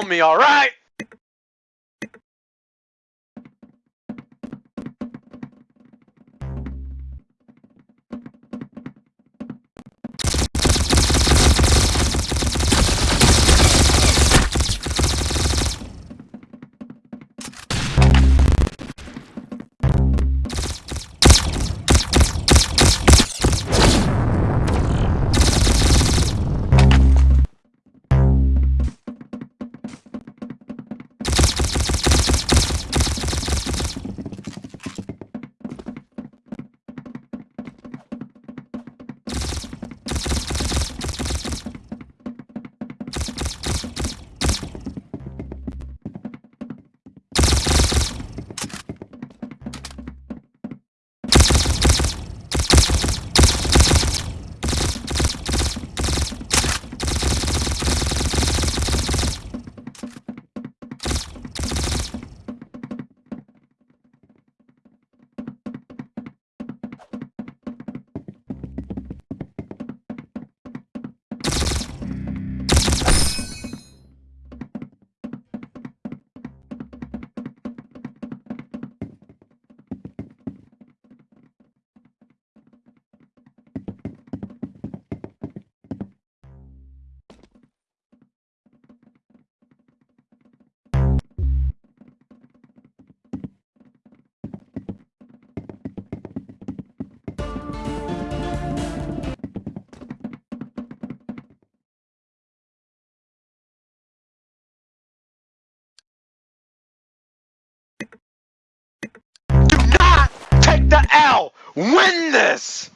fail me, alright? Do the L! Win this!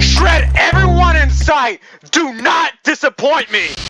Shred everyone in sight! Do not disappoint me!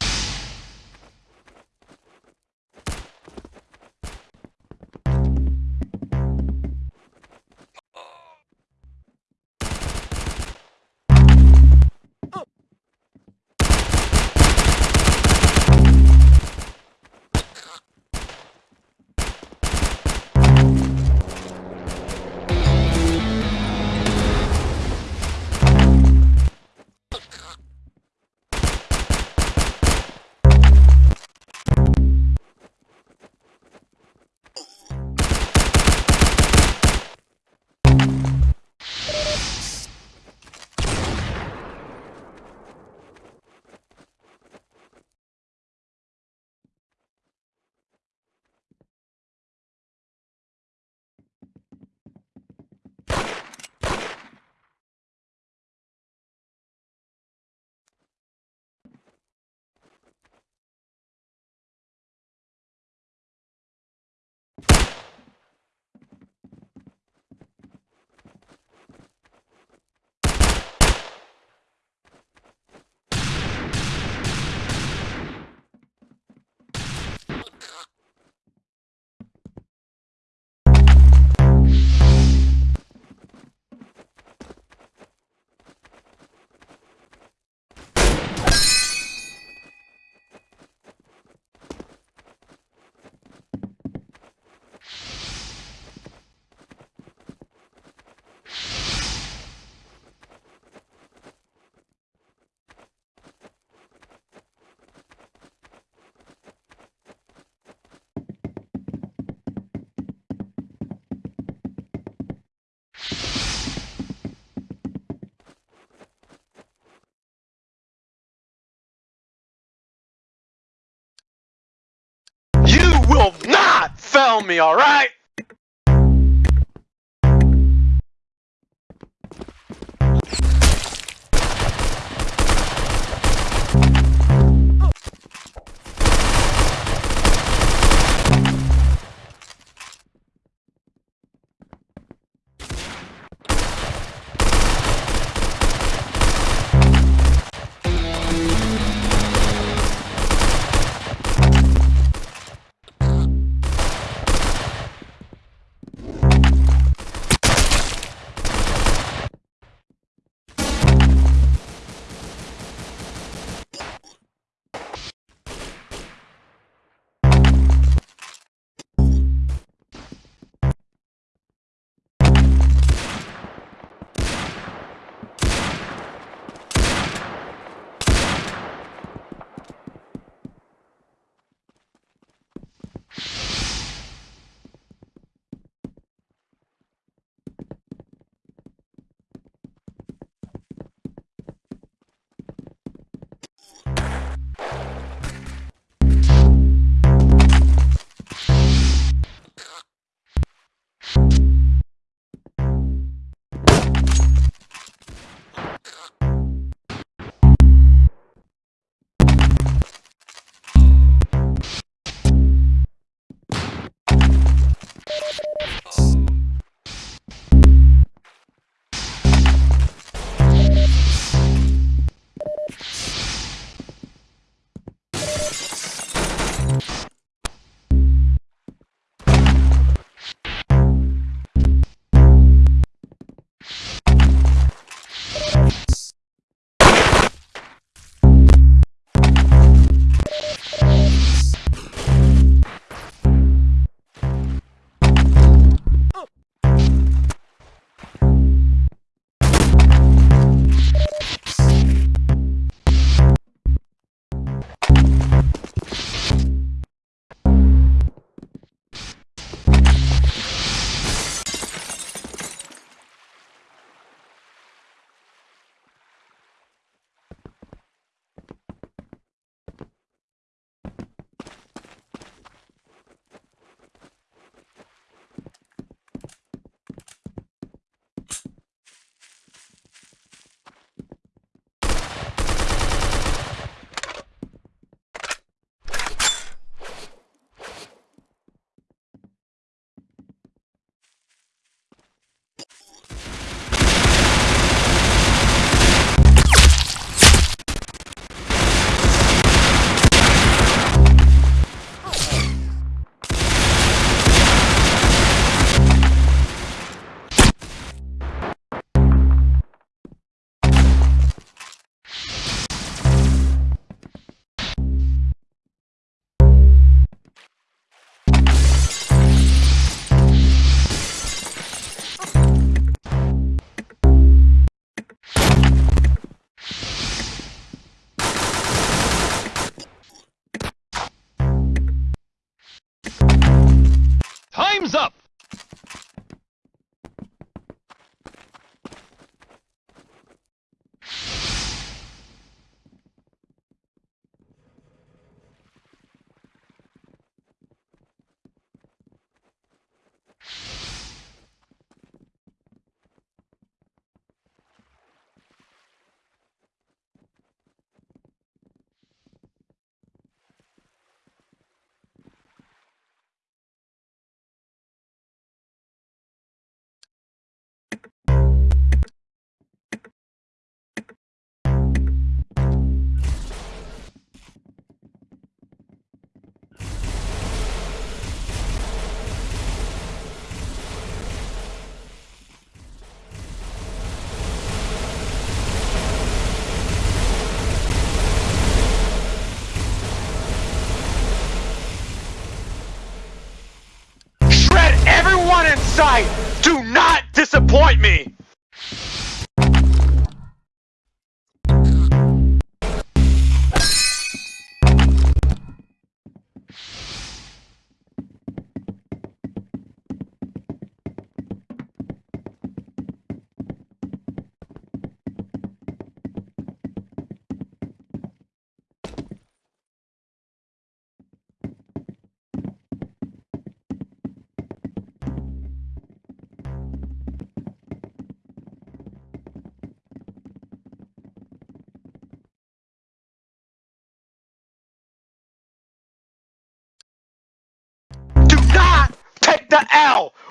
me, all right?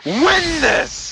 Win this!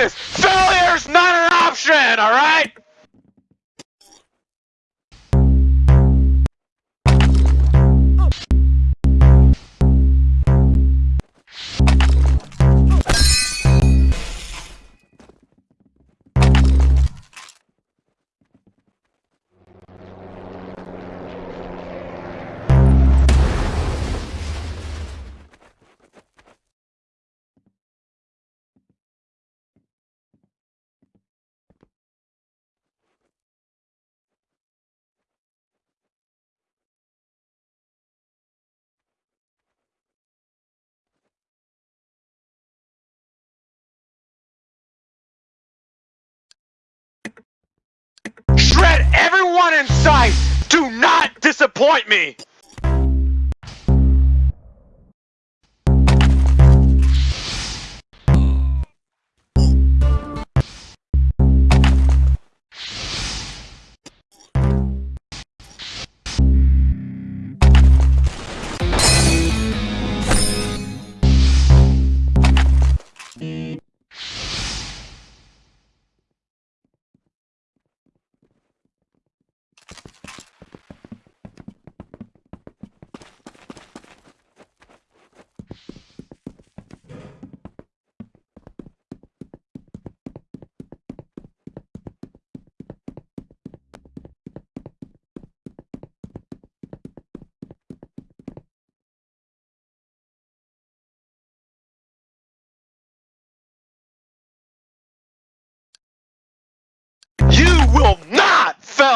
To! Failure's not an option, alright? Everyone in sight! Do not disappoint me!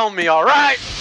Fail me, alright?